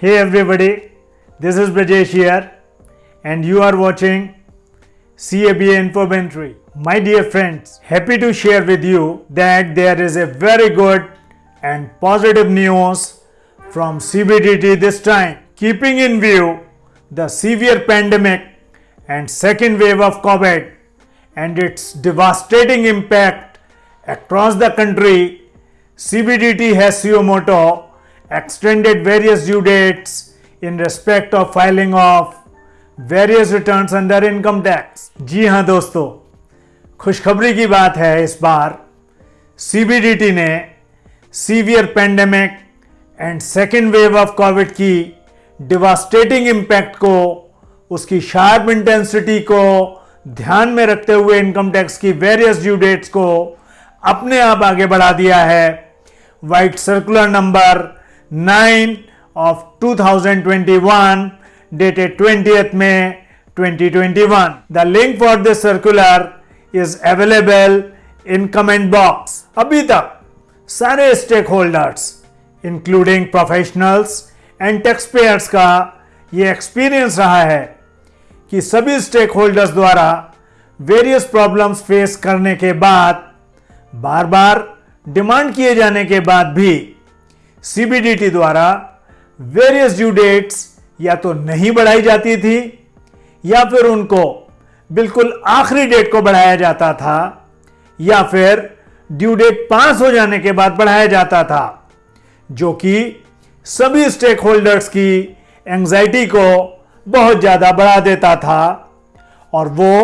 Hey everybody, this is Brajesh here and you are watching CABA Infomentary. My dear friends, happy to share with you that there is a very good and positive news from CBDT this time. Keeping in view the severe pandemic and second wave of COVID and its devastating impact across the country, CBDT moto extended various due dates in respect of filing of various returns under income tax. जी हाँ दोस्तों, खुशखबरी की बात है इस बार CBDT ने severe pandemic and second wave of Covid की डिवास्टेटिंग इम्पैक्ट को, उसकी शार्प इंटेंसिटी को ध्यान में रखते हुए इनकम टैक्स की वेरियस ड्यू डेट्स को अपने आप आगे बढ़ा दिया है vide circular number 9 of 2021 dated 20th May 2021. The link for this circular is available in comment box. अभी तक सारे stakeholders including professionals and taxpayers का ये एक्सपीरियंस रहा है कि सभी स्टेक होल्डर्स द्वारा वेरियस प्रॉब्लम्स फेस करने के बाद बार बार डिमांड किए जाने के बाद भी सीबीडीटी द्वारा वेरियस ड्यू डेट्स या तो नहीं बढ़ाई जाती थी, या फिर उनको बिल्कुल आखिरी डेट को बढ़ाया जाता था, या फिर ड्यू डेट पास हो जाने के बाद बढ़ाया जाता था, जो कि सभी स्टेक होल्डर्स की एंजाइटी को बहुत ज़्यादा बढ़ा देता था और वो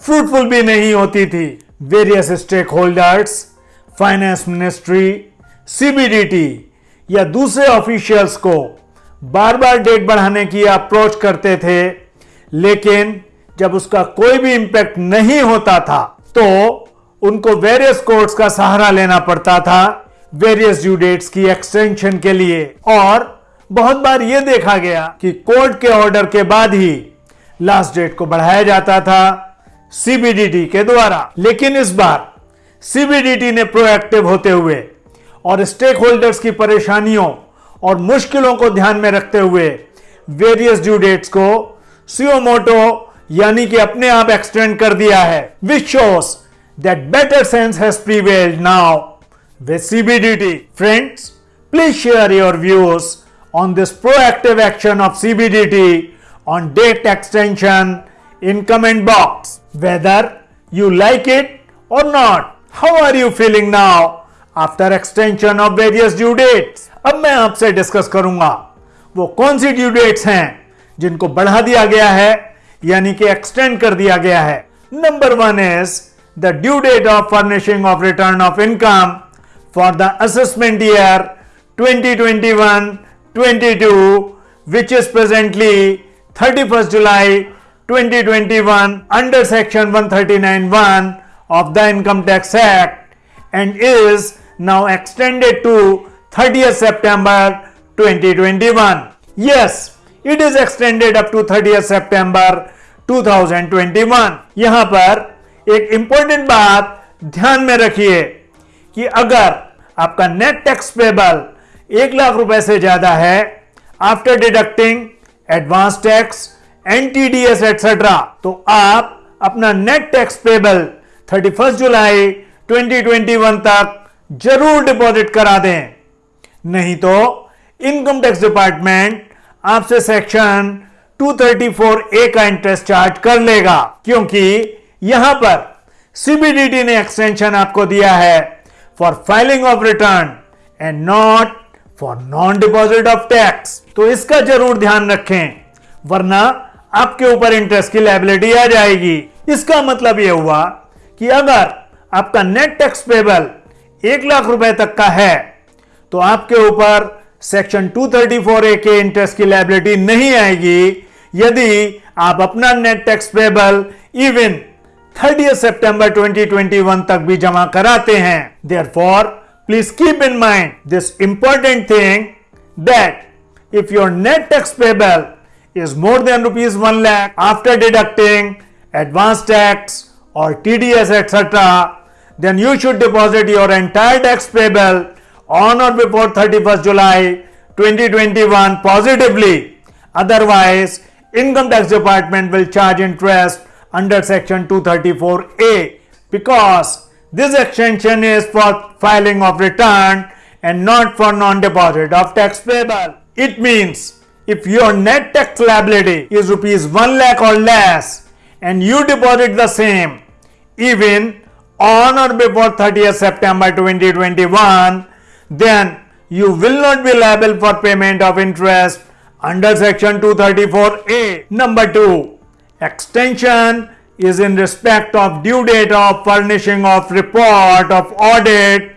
फ्रूटफुल भी नहीं होती थी। Various stakeholders finance ministry CBDT या दूसरे ऑफिशियल्स को बार बार डेट बढ़ाने की अप्रोच करते थे, लेकिन जब उसका कोई भी इंपैक्ट नहीं होता था तो उनको वेरियस कोर्ट्स का सहारा लेना पड़ता था वेरियस ड्यू डेट्स की एक्सटेंशन के लिए। और बहुत बार यह देखा गया कि कोर्ट के ऑर्डर के बाद ही लास्ट डेट को बढ़ाया जाता था सीबीडीटी के द्वारा। लेकिन इस बार सीबीडीटी ने प्रोएक्टिव होते हुए और स्टेक होल्डर्स की परेशानियों और मुश्किलों को ध्यान में रखते हुए वेरियस ड्यू डेट्स को सियोमोटो यानी कि अपने आप एक्सटेंड कर दिया है which shows that better sense has prevailed now with CBDT friends please share your views on this proactive action of CBDT on date extension in comment box. Whether you like it or not, how are you feeling now after extension of various due dates अब मैं आपसे discuss करूँगा, वो कौन C due dates हैं जिनको बढ़ा दिया गया है, यानी कि एक्सटेंड कर दिया गया है। Number one is the due date of furnishing of return of income for the assessment year 2021-22 which is presently 31st July 2021 under section 139.1 of the Income Tax Act and is now extended to 30th September 2021. Yes, it is extended up to 30th September 2021. यहाँ पर एक important बात ध्यान में रखिए कि अगर आपका नेट टैक्स पेबल एक लाख रुपए से ज़्यादा है after deducting advance tax and TDS etcetera तो आप अपना नेट टैक्स पेबल 31 जुलाई 2021 तक ज़रूर डिपॉजिट करा दें। नहीं तो इनकम टैक्स डिपार्टमेंट आपसे सेक्शन 234 ए का इंटरेस्ट चार्ज कर लेगा, क्योंकि यहाँ पर सीबीडीटी ने एक्सटेंशन आपको दिया है for filing of return and not for non deposit of tax तो इसका ज़रूर ध्यान रखें, वरना आपके ऊपर इंटरेस्ट की लाइबिलिटी आ जाएगी। इसका मतलब यह हुआ कि अगर आपका नेट टैक्स पेबल एक लाख रुपए तक का है। तो आपके ऊपर सेक्शन 234 ए के इंटरेस्ट की लाइबिलिटी नहीं आएगी। यदि आप अपना net tax payable even thirty सितंबर 2021 तक भी जमा कराते हैं। Therefore please keep in mind this important thing that if your net tax payable is more than rupees 1 lakh after deducting advance tax or TDS etc then you should deposit your entire tax payable on or before 31st July 2021 positively. Otherwise, income tax department will charge interest under section 234A because this extension is for filing of return and not for non-deposit of tax payable. It means if your net tax liability is rupees 1 lakh or less and you deposit the same even on or before 30th September 2021 then you will not be liable for payment of interest under section 234A. Number 2. Extension is in respect of due date of furnishing of report of audit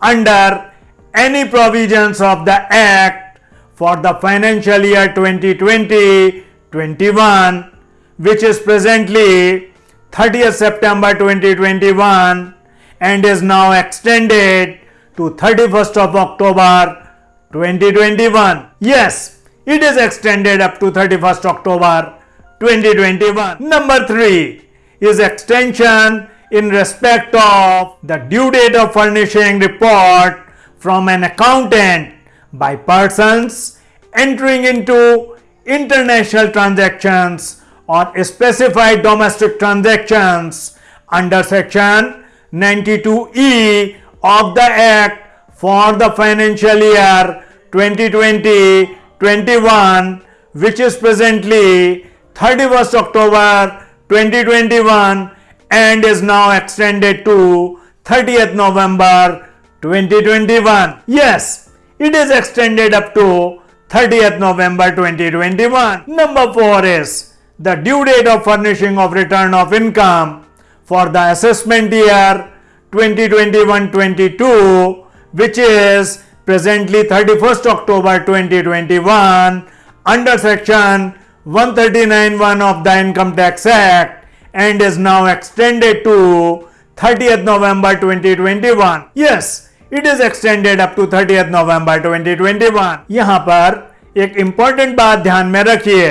under any provisions of the Act for the financial year 2020-21 which is presently 30th September 2021 and is now extended to 31st of October 2021. Yes, it is extended up to 31st October 2021. Number 3 is extension in respect of the due date of furnishing report from an accountant by persons entering into international transactions or specified domestic transactions under section 92E of the Act for the financial year 2020-21 which is presently 31st October 2021 and is now extended to 30th November 2021. Yes, it is extended up to 30th November 2021. Number 4 is the due date of furnishing of return of income for the assessment year 2021-22 which is presently 31st October 2021 under section 139.1 of the Income Tax Act and is now extended to 30th November 2021. Yes, it is extended up to 30th November 2021. यहाँ पर एक important बात ध्यान में रखिए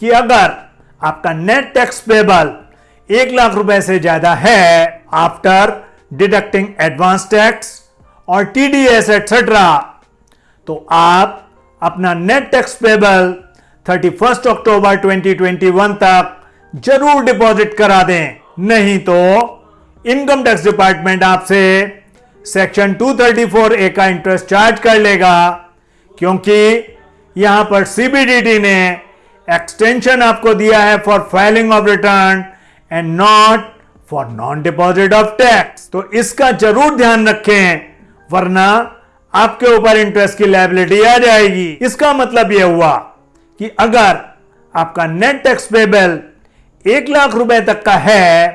कि अगर आपका नेट टैक्स पेबल एक लाख रुपए से ज़्यादा है आफ्टर डिडक्टिंग एडवांस टैक्स और टीडीएस एटसेट्रा तो आप अपना नेट टैक्स पेबल 31 अक्टूबर 2021 तक ज़रूर डिपॉजिट करा दें। नहीं तो इनकम टैक्स डिपार्टमेंट आपसे सेक्शन 234 ए का इंटरेस्ट चार्ज कर लेगा, क्योंकि यहाँ पर सीबीडीटी ने एक्सटेंशन आपको दिया है for filing of return and not for non deposit of tax तो इसका ज़रूर ध्यान रखें, वरना आपके ऊपर इंटरेस्ट की लाइबिलिटी आ जाएगी। इसका मतलब यह हुआ कि अगर आपका नेट टैक्स पेबल एक लाख रुपए तक का है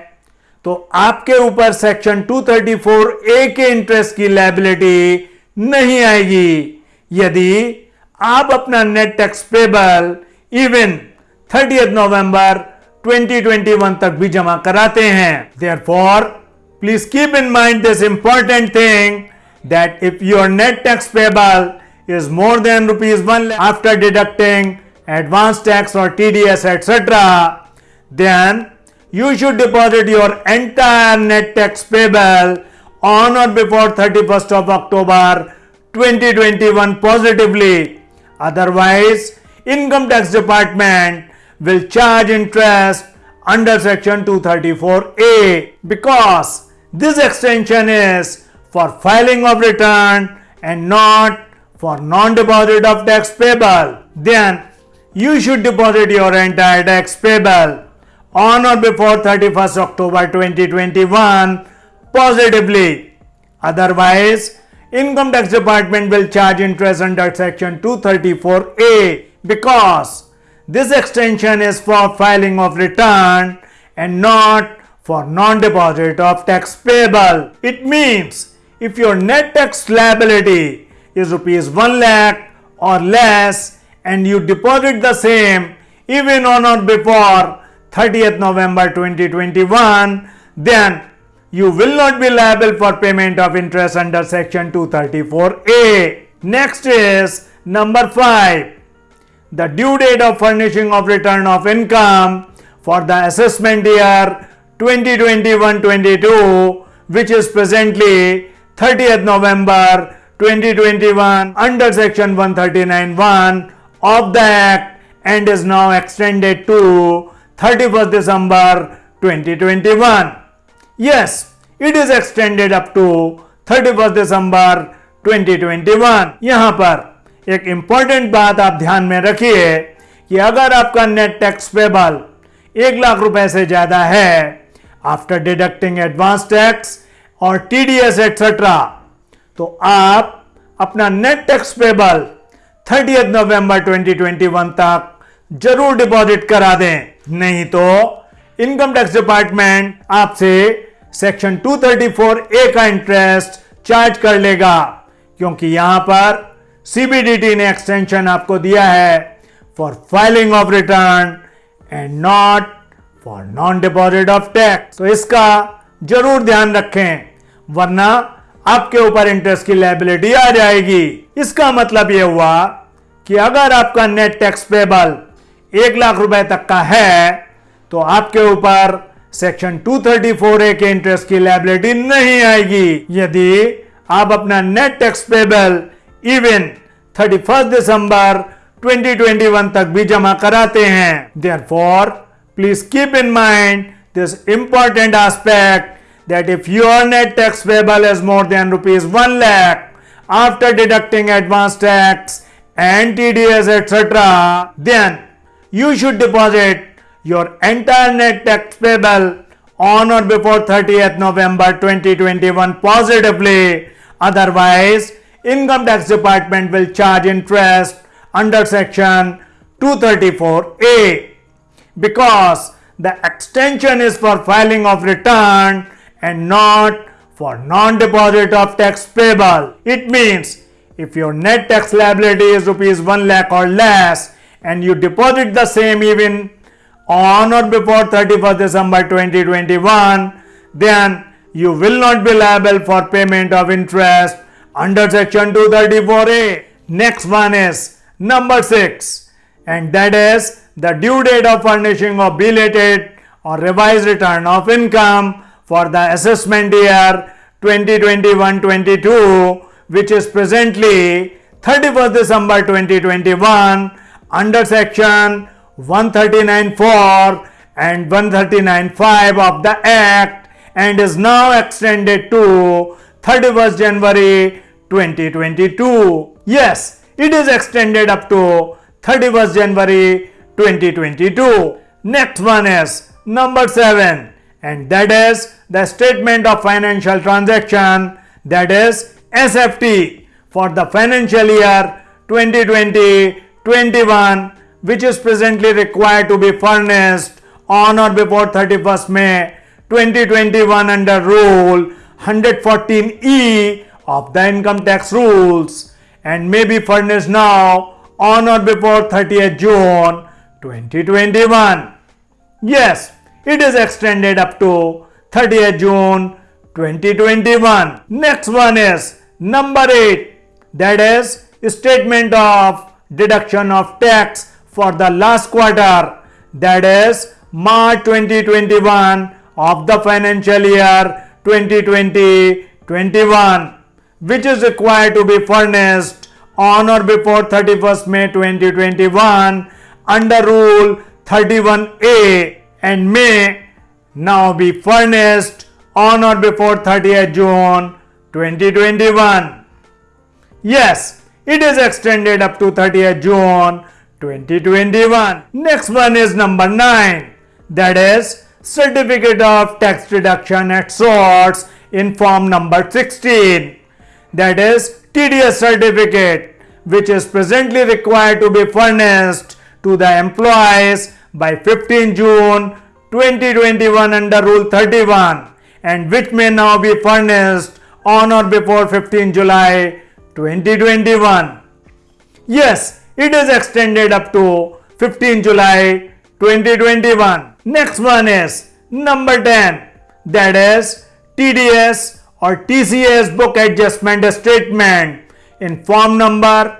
तो आपके ऊपर सेक्शन 234 ए के इंटरेस्ट की लाइबिलिटी नहीं आएगी। यदि आप अपना net tax payable even 30th नवंबर 2021 तक भी जमा कराते हैं। Therefore please keep in mind this important thing that if your net tax payable is more than rupees one after deducting advance tax और T D S etcetera then you should deposit your entire net tax payable on or before thirty first of October twenty twenty one positively otherwise income tax department will charge interest under section 234A because this extension is for filing of return and not for non-deposit of tax payable. Then you should deposit your entire tax payable on or before 31st October 2021 positively. Otherwise, income tax department will charge interest under section 234A because this extension is for filing of return and not for non-deposit of tax payable. It means if your net tax liability is rupees 1 lakh or less and you deposit the same even on or before 30th November 2021 then you will not be liable for payment of interest under section 234A. Next is number 5 the due date of furnishing of return of income for the assessment year 2021-22 which is presently 30th November 2021 under section 139.1 of the act and is now extended to 31st December 2021. Yes, it is extended up to 31st December 2021. यहाँ पर एक important बात आप ध्यान में रखिए कि अगर आपका नेट टैक्स पेबल एक लाख रुपए से ज़्यादा है आफ्टर डिडक्टिंग एडवांस टैक्स और टीडीएस एक्सेट्रा तो आप अपना नेट टैक्स पेबल थर्टी नवंबर 2021 तक ज़रूर डिपॉजिट करा दें। नहीं तो इनकम टैक्स डिपार्टमेंट आपसे सेक्शन 234 ए का इंटरेस्ट चार्ज कर लेगा, क्योंकि यहाँ पर सीबीडीटी ने एक्सटेंशन आपको दिया है for filing of return and not for non deposit of tax तो इसका ज़रूर ध्यान रखें, वरना आपके ऊपर इंटरेस्ट की लाइबिलिटी आ जाएगी। इसका मतलब यह हुआ कि अगर आपका नेट टैक्स पेबल एक लाख रुपए तक का है तो आपके ऊपर सेक्शन 234 ए के इंटरेस्ट की लाइबिलिटी नहीं आएगी। यदि आप अपना नेट टैक्स पेबल इवन 31 दिसंबर 2021 तक भी जमा कराते हैं therefore please keep in mind this important aspect that if your net tax payable is more than rupees 1 lakh after deducting advance tax and TDS etc then you should deposit your entire net tax payable on or before 30th November 2021 positively otherwise income tax department will charge interest under section 234a because the extension is for filing of return and not for non-deposit of tax payable. It means if your net tax liability is rupees 1 lakh or less and you deposit the same even on or before 31st December 2021 then you will not be liable for payment of interest under section 234a. Next one is number 6 and that is the due date of furnishing of belated or revised return of income for the assessment year 2021-22 which is presently 31st December 2021 under section 139.4 and 139.5 of the act and is now extended to 31st January 2022. Yes, it is extended up to 31st January 2022. Next one is number 7 and that is the statement of financial transaction that is SFT for the financial year 2020-21 which is presently required to be furnished on or before 31st May 2021 under rule 114E of the income tax rules and may be furnished now on or before 30th June 2021. Yes, it is extended up to 30th June 2021. Next one is number 8 that is statement of deduction of tax for the last quarter that is March 2021 of the financial year 2020-21 which is required to be furnished on or before 31st May 2021 under rule 31A and may now be furnished on or before 30th June 2021. Yes, it is extended up to 30th June 2021. Next one is number 9 that is certificate of tax deduction at source in form number 16 that is TDS certificate which is presently required to be furnished to the employees by 15 June 2021 under Rule 31 and which may now be furnished on or before 15 July 2021. Yes, it is extended up to 15 July 2021. Next one is number 10 that is TDS or TCS book adjustment statement in form number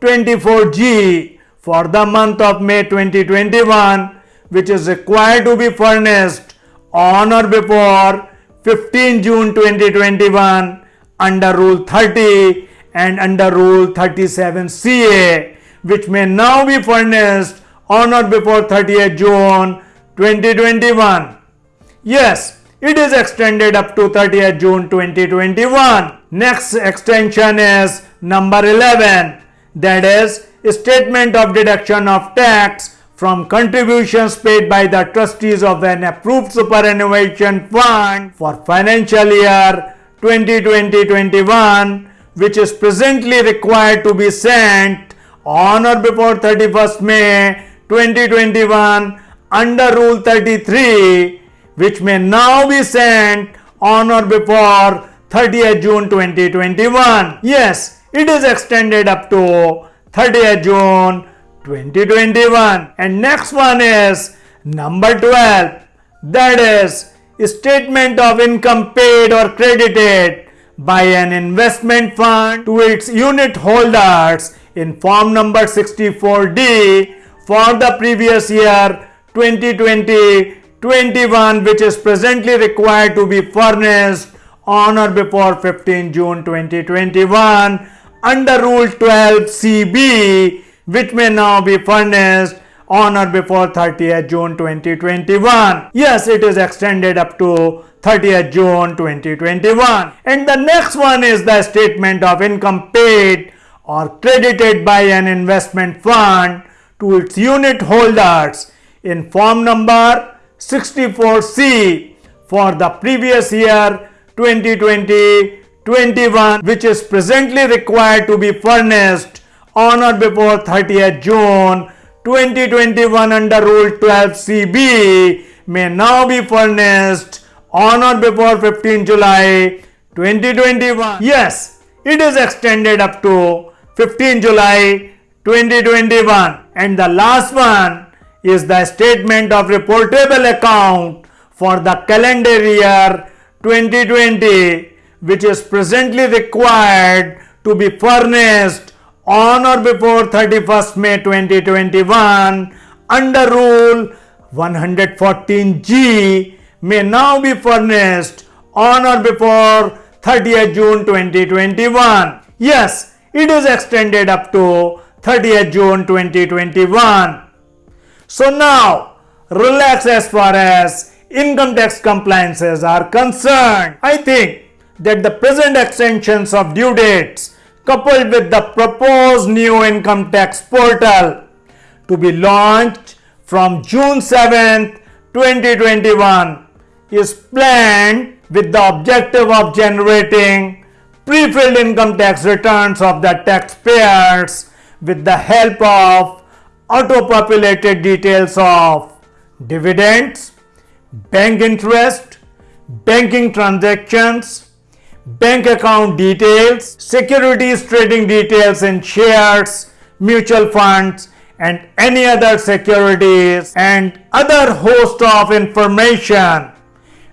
24G for the month of May 2021 which is required to be furnished on or before 15 June 2021 under Rule 30 and under Rule 37CA, which may now be furnished on or before 30th June 2021. Yes, it is extended up to 30th June 2021. Next extension is number 11 that is statement of deduction of tax from contributions paid by the trustees of an approved superannuation fund for financial year 2020-21 which is presently required to be sent on or before 31st May 2021 under Rule 33 which may now be sent on or before 30th June 2021. Yes, it is extended up to 30th June 2021. And next one is number 12 that is statement of income paid or credited by an investment fund to its unit holders in form number 64D for the previous year 2020-21 which is presently required to be furnished on or before 15 June 2021 under Rule 12 CB which may now be furnished on or before 30th June 2021. Yes, it is extended up to 30th June 2021. And the next one is the statement of income paid or credited by an investment fund to its unit holders in form number 64C for the previous year 2020-21 which is presently required to be furnished on or before 30th June 2021 under Rule 12 CB may now be furnished on or before 15 July 2021. Yes, it is extended up to 15 July 2021 and the last one is the statement of reportable account for the calendar year 2020 which is presently required to be furnished on or before 31st May 2021 under Rule 114G may now be furnished on or before 30th June 2021. Yes, it is extended up to 30th June 2021. So now, relax as far as income tax compliances are concerned. I think that the present extensions of due dates coupled with the proposed new income tax portal to be launched from June 7, 2021 is planned with the objective of generating pre-filled income tax returns of the taxpayers with the help of auto-populated details of dividends, bank interest, banking transactions, bank account details, securities trading details in shares, mutual funds and any other securities and other host of information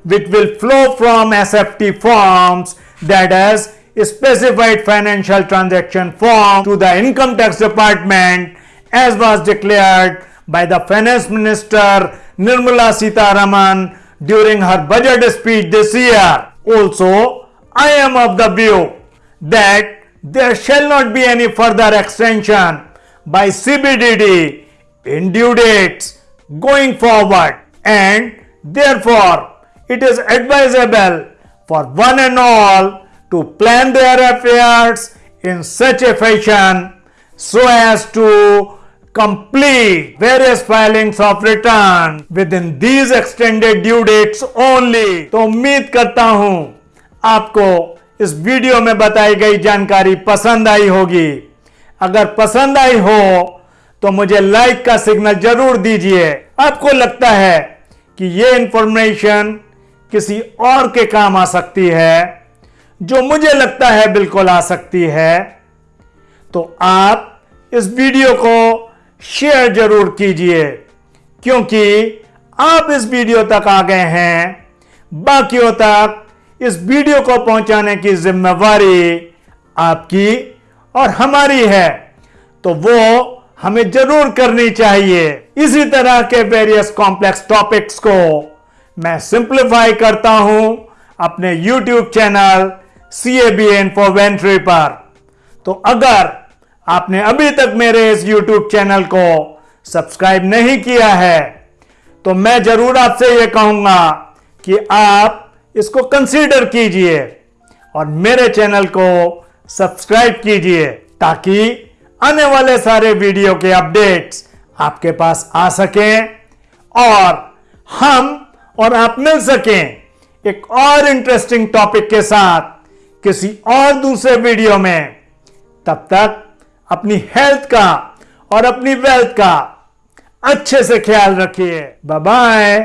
which will flow from SFT forms that is specified financial transaction form to the income tax department as was declared by the finance minister Nirmala Sitharaman during her budget speech this year. Also, I am of the view that there shall not be any further extension by CBDT in due dates going forward and therefore it is advisable for one and all to plan their affairs in such a fashion so as to complete. Various filings of return within these extended due dates only. तो उम्मीद करता हूँ आपको इस video में बताई गई जानकारी पसंद आई होगी। अगर पसंद आई हो तो मुझे लाइक का सिग्नल ज़रूर दीजिए। आपको लगता है कि यह इंफॉर्मेशन किसी और के काम आ सकती है, जो मुझे लगता है बिल्कुल आ सकती है तो आप इस वीडियो को शेयर ज़रूर कीजिए, क्योंकि आप इस वीडियो तक आ गए हैं। बाकियों तक इस वीडियो को पहुँचाने की जिम्मेवारी आपकी और हमारी है तो वो हमें ज़रूर करनी चाहिए। इसी तरह के वेरियस कॉम्प्लेक्स टॉपिक्स को मैं सिंप्लीफाई करता हूँ अपने YouTube channel C A B N for वेंट्री पर। तो अगर आपने अभी तक मेरे इस YouTube चैनल को सब्सक्राइब नहीं किया है तो मैं ज़रूर आपसे यह कहूँगा कि आप इसको कंसीडर कीजिए और मेरे चैनल को सब्सक्राइब कीजिए ताकि आने वाले सारे वीडियो के अपडेट्स आपके पास आ सकें और हम और आप मिल सकें एक और इंटरेस्टिंग टॉपिक के साथ किसी और दूसरे वीडियो में। तब तक अपनी हेल्थ का और अपनी वेल्थ का अच्छे से ख्याल रखिए। बाय